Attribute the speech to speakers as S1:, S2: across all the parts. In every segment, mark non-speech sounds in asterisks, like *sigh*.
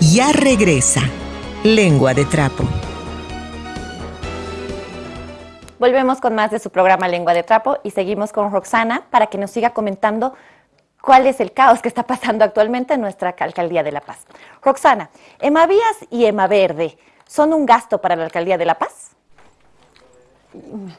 S1: ya regresa. Lengua de Trapo.
S2: Volvemos con más de su programa Lengua de Trapo y seguimos con Roxana para que nos siga comentando cuál es el caos que está pasando actualmente en nuestra alcaldía de La Paz. Roxana, Emavías y Emaverde son un gasto para la alcaldía de La Paz?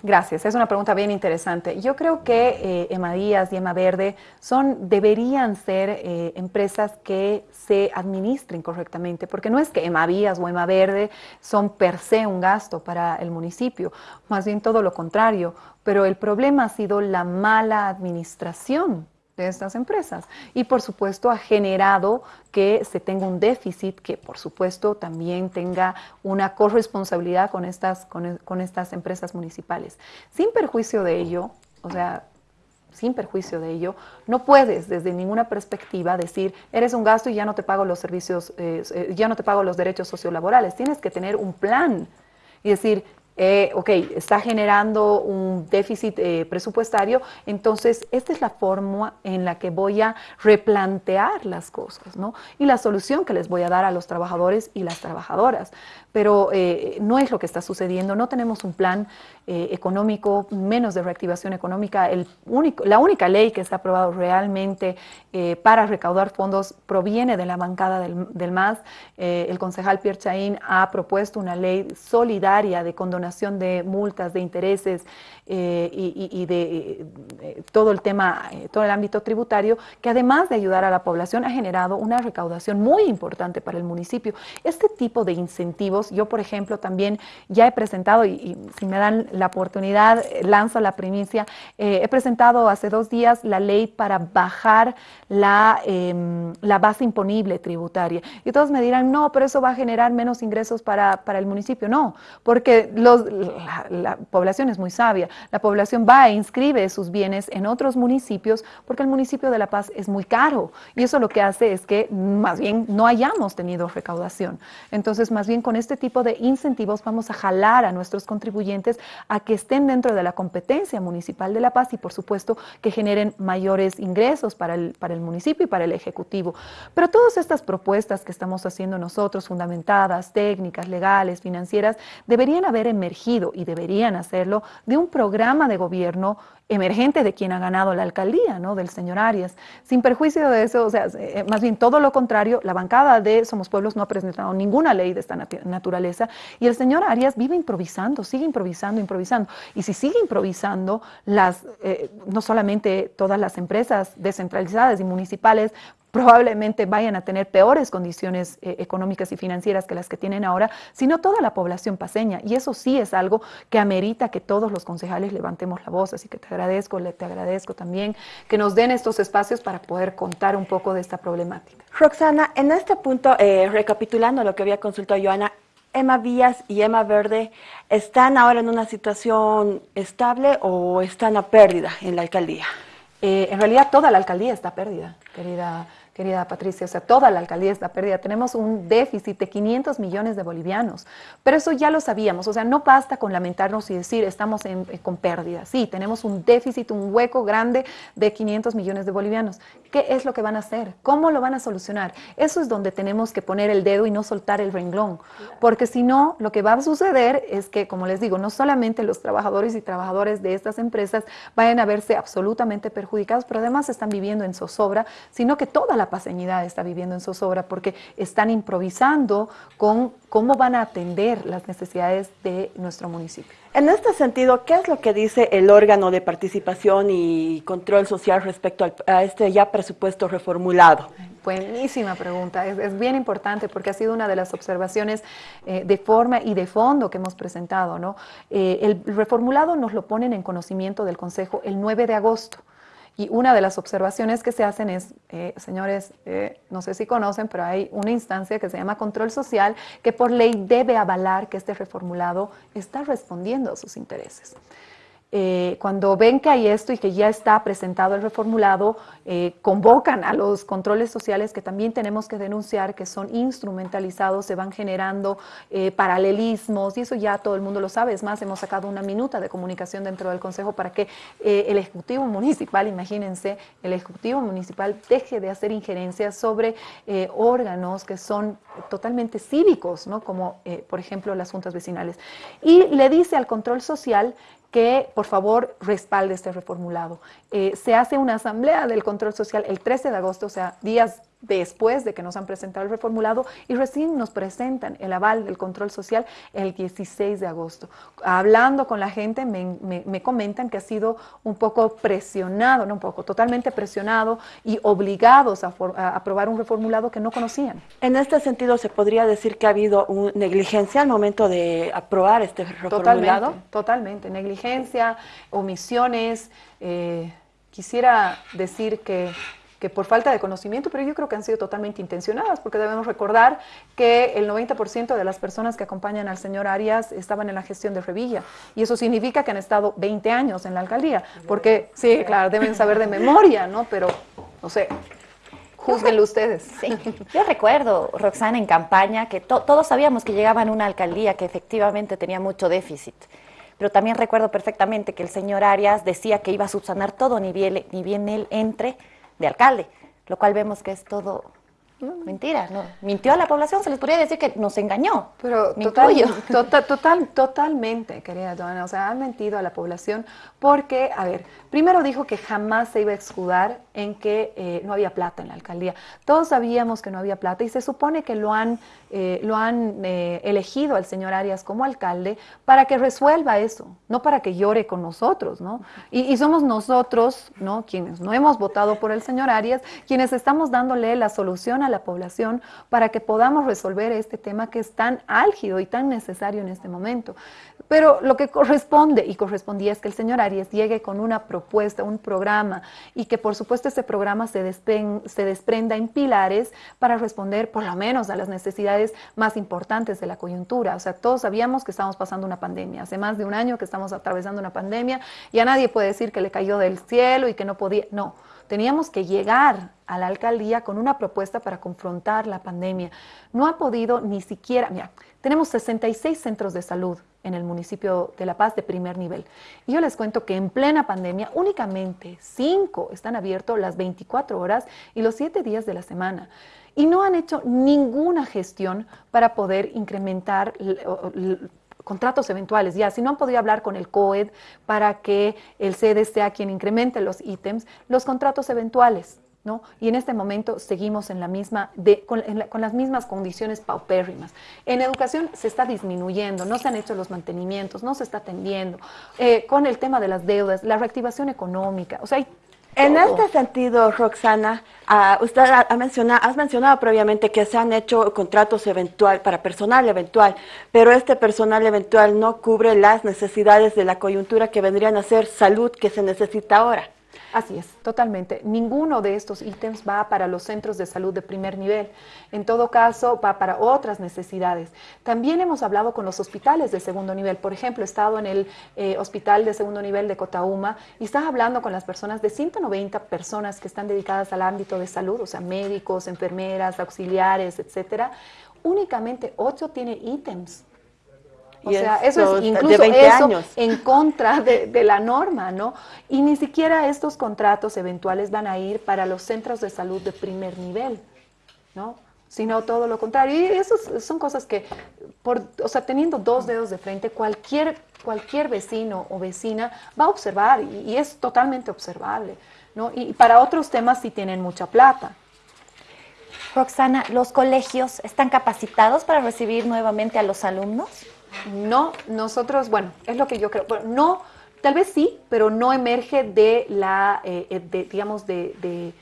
S3: Gracias, es una pregunta bien interesante. Yo creo que eh, Emma Díaz y Emma Verde son, deberían ser eh, empresas que se administren correctamente, porque no es que Emma Díaz o Emma Verde son per se un gasto para el municipio, más bien todo lo contrario, pero el problema ha sido la mala administración de estas empresas. Y por supuesto ha generado que se tenga un déficit, que por supuesto también tenga una corresponsabilidad con estas, con, estas empresas municipales. Sin perjuicio de ello, o sea, sin perjuicio de ello, no puedes desde ninguna perspectiva decir, eres un gasto y ya no te pago los servicios, eh, eh, ya no te pago los derechos sociolaborales. Tienes que tener un plan y decir, eh, ok, está generando un déficit eh, presupuestario, entonces esta es la forma en la que voy a replantear las cosas, ¿no? Y la solución que les voy a dar a los trabajadores y las trabajadoras pero eh, no es lo que está sucediendo. No tenemos un plan eh, económico, menos de reactivación económica. El único, la única ley que se ha aprobado realmente eh, para recaudar fondos proviene de la bancada del, del MAS. el concejal Pierre Chaín ha propuesto una ley solidaria de condonación de multas, de intereses y, y, de todo el tema, todo el ámbito tributario, que además de ayudar a la población ha generado una recaudación muy importante para el municipio. Este tipo de incentivos yo, por ejemplo, también ya he presentado, y, si me dan la oportunidad, eh, lanzo la primicia, eh, he presentado hace dos días la ley para bajar la, em, la base imponible tributaria. Y todos me dirán, no, pero eso va a generar menos ingresos para, para el municipio. No, porque la, la población es muy sabia. La población va e inscribe sus bienes en otros municipios porque el municipio de La Paz es muy caro. Y eso lo que hace es que más bien no hayamos tenido recaudación. Entonces, más bien con este tipo de incentivos vamos a jalar a nuestros contribuyentes a que estén dentro de la competencia municipal de La Paz y por supuesto que generen mayores ingresos para el, para el municipio y para el Ejecutivo. Pero todas estas propuestas que estamos haciendo nosotros, fundamentadas, técnicas, legales, financieras, deberían haber emergido y deberían hacerlo de un programa de gobierno emergente de quien ha ganado la alcaldía, ¿no? Del señor Arias. Sin perjuicio de eso, o sea, eh, más bien todo lo contrario, la bancada de Somos Pueblos no ha presentado ninguna ley de esta naturaleza y el señor Arias vive improvisando, sigue improvisando, improvisando. Y si sigue improvisando, las, eh, no solamente todas las empresas descentralizadas y municipales probablemente vayan a tener peores condiciones eh, económicas y financieras que las que tienen ahora, sino toda la población paseña. Y eso sí es algo que amerita que todos los concejales levantemos la voz. Así que te agradezco, te agradezco también que nos den estos espacios para poder contar un poco de esta problemática.
S2: Roxana, en este punto, eh, recapitulando lo que había consultado Joana, Emma Vías y Emma Verde están ahora en una situación estable o están a pérdida en la alcaldía?
S3: Eh, en realidad toda la alcaldía está a pérdida, querida querida Patricia, o sea, toda la alcaldía está perdida. Tenemos un déficit de 500 millones de bolivianos, pero eso ya lo sabíamos, o sea, no basta con lamentarnos y decir estamos en, eh, con pérdida. Sí, tenemos un déficit, un hueco grande de 500 millones de bolivianos. ¿Qué es lo que van a hacer? ¿Cómo lo van a solucionar? Eso es donde tenemos que poner el dedo y no soltar el renglón, porque si no, lo que va a suceder es que, como les digo, no solamente los trabajadores y trabajadoras de estas empresas vayan a verse absolutamente perjudicados, pero además están viviendo en zozobra, sino que toda la paseñidad está viviendo en zozobra porque están improvisando con cómo van a atender las necesidades de nuestro municipio.
S2: En este sentido, ¿qué es lo que dice el órgano de participación y control social respecto a este ya presupuesto reformulado?
S3: Buenísima pregunta, es, bien importante porque ha sido una de las observaciones eh, de forma y de fondo que hemos presentado. ¿no? Eh, el reformulado nos lo ponen en conocimiento del Consejo el 9 de agosto. Y una de las observaciones que se hacen es, eh, señores, eh, no sé si conocen, pero hay una instancia que se llama control social que por ley debe avalar que este reformulado está respondiendo a sus intereses. Eh, cuando ven que hay esto y que ya está presentado el reformulado, eh, convocan a los controles sociales que también tenemos que denunciar, que son instrumentalizados, se van generando eh, paralelismos, y eso ya todo el mundo lo sabe. Es más, hemos sacado una minuta de comunicación dentro del Consejo para que el Ejecutivo Municipal, *laughs* imagínense, el Ejecutivo Municipal deje de hacer injerencias sobre órganos que son totalmente cívicos, ¿no? como por ejemplo las juntas vecinales. Y le dice al control social que por favor respalde este reformulado. Eh, se hace una asamblea del control social el 13 de agosto, o sea, días después de que nos han presentado el reformulado y recién nos presentan el aval del control social el 16 de agosto. Hablando con la gente me, comentan que ha sido un poco presionado, no un poco, totalmente presionado y obligados a, aprobar un reformulado que no conocían.
S4: En este sentido, ¿se podría decir que ha habido negligencia al momento de aprobar este reformulado?
S3: Totalmente, totalmente. Negligencia, omisiones. Eh, quisiera decir que que por falta de conocimiento, pero yo creo que han sido totalmente intencionadas, porque debemos recordar que el 90% de las personas que acompañan al señor Arias estaban en la gestión de Revilla, y eso significa que han estado 20 años en la alcaldía, porque sí, claro, deben saber de memoria, ¿no? Pero, no sé, Júzguenlo ustedes.
S2: Sí. Yo recuerdo, Roxana, en campaña, que todos sabíamos que llegaban a una alcaldía que efectivamente tenía mucho déficit. Pero también recuerdo perfectamente que el señor Arias decía que iba a subsanar todo, ni bien, ni bien él entre de alcalde, lo cual vemos que es todo mentira, no. Mintió a la población, se les podría decir que nos engañó.
S3: Pero total, *laughs* total, total, totalmente, querida Joana, o sea, han mentido a la población porque, a ver, primero dijo que jamás se iba a escudar en que eh, no había plata en la alcaldía. Todos sabíamos que no había plata y se supone que lo han, eh, lo han eh, elegido al señor Arias como alcalde para que resuelva eso, no para que llore con nosotros, ¿no? Y, y somos nosotros, ¿no? Quienes no hemos votado por el señor Arias, quienes estamos dándole la solución a la población para que podamos resolver este tema que es tan álgido y tan necesario en este momento. Pero lo que corresponde y correspondía es que el señor Arias llegue con una propuesta, un programa y que por supuesto ese programa se, se desprenda en pilares para responder por lo menos a las necesidades más importantes de la coyuntura. O sea, todos sabíamos que estamos pasando una pandemia. Hace más de un año que estamos atravesando una pandemia y a nadie puede decir que le cayó del cielo y que no podía. No Teníamos que llegar a la alcaldía con una propuesta para confrontar la pandemia. No ha podido ni siquiera, mira, tenemos 66 centros de salud en el municipio de La Paz de primer nivel. Y yo les cuento que en plena pandemia únicamente 5 están abiertos las 24 horas y los 7 días de la semana. Y no han hecho ninguna gestión para poder incrementar contratos eventuales, ya, si no han podido hablar con el COED para que el sede sea quien incremente los ítems, los contratos eventuales, ¿no? Y en este momento seguimos en la misma de, con, las mismas condiciones paupérrimas. En educación se está disminuyendo, no se han hecho los mantenimientos, no se está atendiendo. Eh, con el tema de las deudas, la reactivación económica, o sea, hay
S4: en este sentido, Roxana, uh, usted ha, mencionado, has mencionado previamente que se han hecho contratos eventual para personal eventual, pero este personal eventual no cubre las necesidades de la coyuntura que vendrían a ser salud que se necesita ahora.
S3: Así es, totalmente. Ninguno de estos ítems va para los centros de salud de primer nivel. En todo caso, va para otras necesidades. También hemos hablado con los hospitales de segundo nivel. Por ejemplo, he estado en el eh, hospital de segundo nivel de Cotauma y estaba hablando con las personas de 190 personas que están dedicadas al ámbito de salud, o sea, médicos, enfermeras, auxiliares, etcétera. Únicamente 8 tiene ítems o sea, eso es incluso eso en contra de, la norma, ¿no? Y ni siquiera estos contratos eventuales van a ir para los centros de salud de primer nivel, ¿no? Sino todo lo contrario. Y eso son cosas que, por, o sea, teniendo dos dedos de frente, cualquier, cualquier vecino o vecina va a observar y, es totalmente observable, ¿no? Y para otros temas sí tienen mucha plata.
S2: Roxana, ¿los colegios están capacitados para recibir nuevamente a los alumnos?
S3: No, nosotros, bueno, es lo que yo creo. Bueno, no, tal vez sí, pero no emerge de la, eh, eh, digamos, de,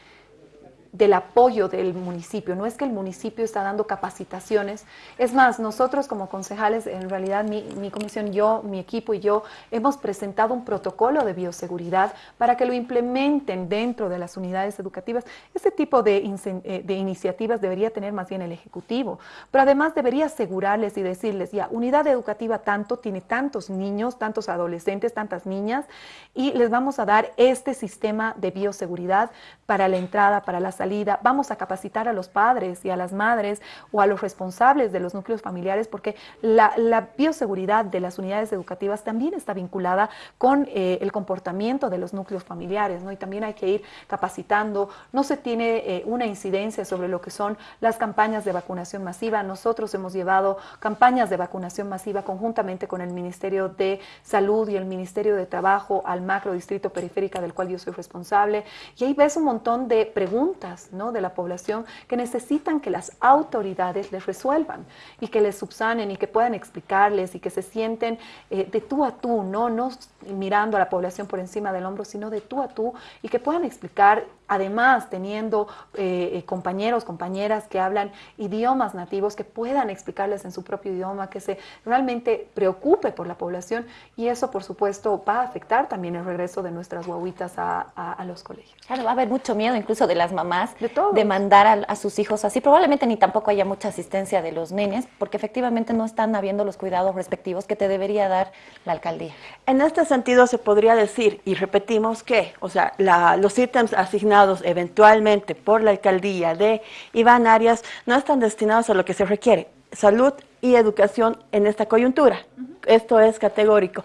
S3: del apoyo del municipio. No es que el municipio está dando capacitaciones. Es más, nosotros como concejales, en realidad mi, mi comisión, yo, mi equipo y yo, hemos presentado un protocolo de bioseguridad para que lo implementen dentro de las unidades educativas. Este tipo de, eh, de iniciativas debería tener más bien el Ejecutivo, pero además debería asegurarles y decirles, ya, unidad educativa tanto, tiene tantos niños, tantos adolescentes, tantas niñas, y les vamos a dar este sistema de bioseguridad para la entrada, para la salida. Vamos a capacitar a los padres y a las madres o a los responsables de los núcleos familiares porque la, bioseguridad de las unidades educativas también está vinculada con eh, el comportamiento de los núcleos familiares, ¿no? Y también hay que ir capacitando. No se tiene eh, una incidencia sobre lo que son las campañas de vacunación masiva. Nosotros hemos llevado campañas de vacunación masiva conjuntamente con el Ministerio de Salud y el Ministerio de Trabajo al macro distrito periférica del cual yo soy responsable. Y ahí ves un montón de preguntas ¿no? de la población que necesitan que las autoridades les resuelvan y que les subsanen y que puedan explicarles y que se sienten eh, de tú a tú, ¿no? no mirando a la población por encima del hombro, sino de tú a tú y que puedan explicar además teniendo eh, eh, compañeros, compañeras que hablan idiomas nativos, que puedan explicarles en su propio idioma, que se realmente preocupe por la población y eso por supuesto va a afectar también el regreso de nuestras guaguitas a, los colegios.
S2: Claro, va a haber mucho miedo incluso de las mamás de, mandar a, a, sus hijos así. Probablemente ni tampoco haya mucha asistencia de los nenes porque efectivamente no están habiendo los cuidados respectivos que te debería dar la alcaldía.
S4: En este sentido se podría decir, y repetimos que, o sea, los ítems asignados eventualmente por la alcaldía de Iván Arias no están destinados a lo que se requiere, salud y educación en esta coyuntura. Esto es categórico.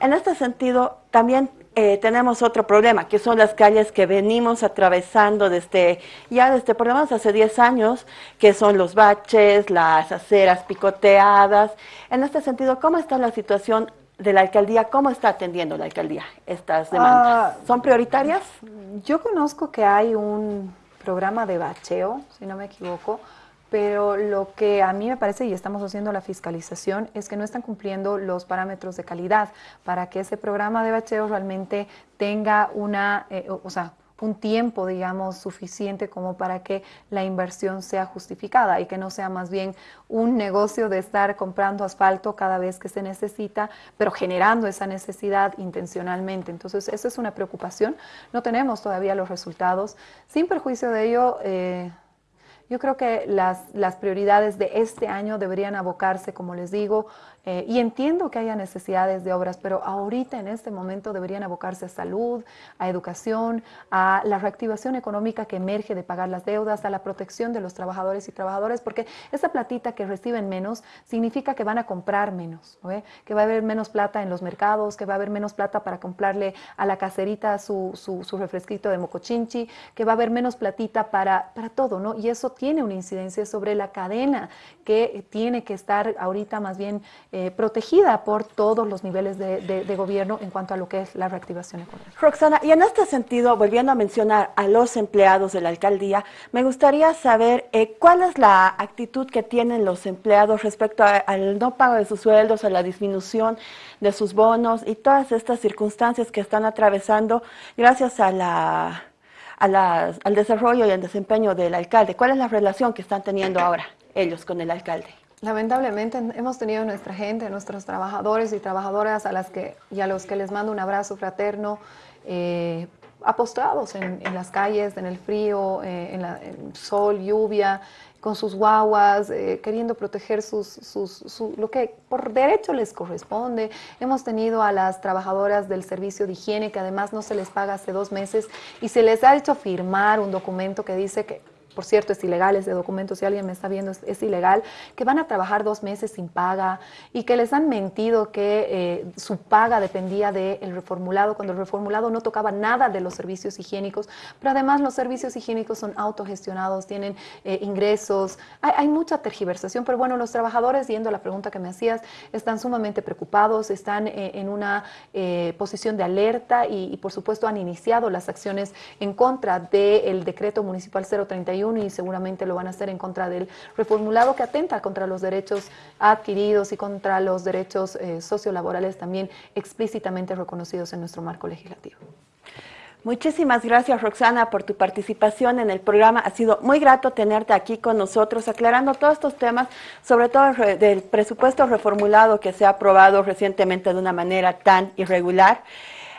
S4: En este sentido, también eh, tenemos otro problema, que son las calles que venimos atravesando desde, ya desde por lo menos hace 10 años, que son los baches, las aceras picoteadas. En este sentido, ¿cómo está la situación de la alcaldía, ¿cómo está atendiendo la alcaldía estas demandas? Ah, ¿Son prioritarias?
S3: Yo conozco que hay un programa de bacheo, si no me equivoco, pero lo que a mí me parece, y estamos haciendo la fiscalización, es que no están cumpliendo los parámetros de calidad para que ese programa de bacheo realmente tenga una, eh, o sea, un tiempo, digamos, suficiente como para que la inversión sea justificada y que no sea más bien un negocio de estar comprando asfalto cada vez que se necesita, pero generando esa necesidad intencionalmente. Entonces, esa es una preocupación. No tenemos todavía los resultados. Sin perjuicio de ello, eh, yo creo que las, las, prioridades de este año deberían abocarse, como les digo, eh, y entiendo que haya necesidades de obras, pero ahorita en este momento deberían abocarse a salud, a educación, a la reactivación económica que emerge de pagar las deudas, a la protección de los trabajadores y trabajadoras, porque esa platita que reciben menos significa que van a comprar menos, que va a haber menos plata en los mercados, que va a haber menos plata para comprarle a la caserita su, su, su refresquito de mocochinchi, que va a haber menos platita para, para todo, ¿no? Y eso tiene una incidencia sobre la cadena que tiene que estar ahorita más bien eh, protegida por todos los niveles de, gobierno en cuanto a lo que es la reactivación económica.
S4: Roxana, y en este sentido, volviendo a mencionar a los empleados de la alcaldía, me gustaría saber eh, cuál es la actitud que tienen los empleados respecto al no pago de sus sueldos, a la disminución de sus bonos y todas estas circunstancias que están atravesando gracias a la, al desarrollo y al desempeño del alcalde. ¿Cuál es la relación que están teniendo ahora ellos con el alcalde?
S3: Lamentablemente hemos tenido nuestra gente, nuestros trabajadores y trabajadoras a las que y a los que les mando un abrazo fraterno, eh, apostrados en, las calles, en el frío, eh, en, el sol, lluvia, con sus guaguas, eh, queriendo proteger sus, lo que por derecho les corresponde. Hemos tenido a las trabajadoras del servicio de higiene que además no se les paga hace dos meses y se les ha hecho firmar un documento que dice que por cierto, es ilegal ese documento, si alguien me está viendo, es, ilegal, que van a trabajar dos meses sin paga y que les han mentido que eh, su paga dependía del reformulado, cuando el reformulado no tocaba nada de los servicios higiénicos, pero además los servicios higiénicos son autogestionados, tienen eh, ingresos, hay, mucha tergiversación, pero bueno, los trabajadores, yendo a la pregunta que me hacías, están sumamente preocupados, están eh, en una posición de alerta y, y, por supuesto han iniciado las acciones en contra del decreto municipal 031 y seguramente lo van a hacer en contra del reformulado que atenta contra los derechos adquiridos y contra los derechos eh, sociolaborales también explícitamente reconocidos en nuestro marco legislativo.
S4: Muchísimas gracias Roxana por tu participación en el programa. Ha sido muy grato tenerte aquí con nosotros aclarando todos estos temas, sobre todo del presupuesto reformulado que se ha aprobado recientemente de una manera tan irregular.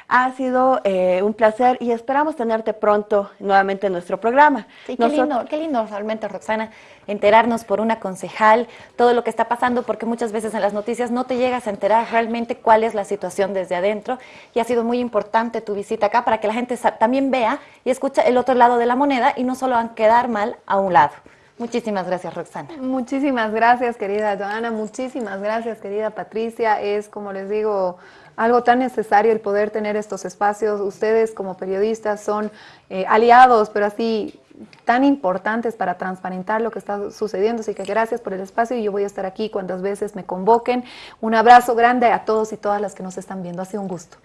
S4: Ha sido eh, un placer y esperamos tenerte pronto nuevamente en nuestro programa.
S2: Sí, qué, lindo, qué lindo realmente, Roxana, enterarnos por una concejal todo lo que está pasando, porque muchas veces en las noticias no te llegas a enterar realmente cuál es la situación desde adentro. Y ha sido muy importante tu visita acá para que la gente también vea y escuche el otro lado de la moneda y no solo van quedar mal a un lado. Muchísimas gracias, Roxana.
S3: Muchísimas gracias, querida Joana. Muchísimas gracias, querida Patricia. Es, como les digo, algo tan necesario el poder tener estos espacios. Ustedes como periodistas son eh, aliados, pero así tan importantes para transparentar lo que está sucediendo. Así que gracias por el espacio y yo voy a estar aquí cuantas veces me convoquen. Un abrazo grande a todos y todas las que nos están viendo. Ha sido un gusto.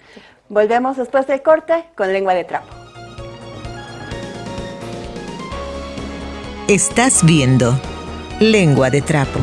S4: Volvemos después del corte con lengua de trapo.
S1: Estás viendo Lengua de Trapo.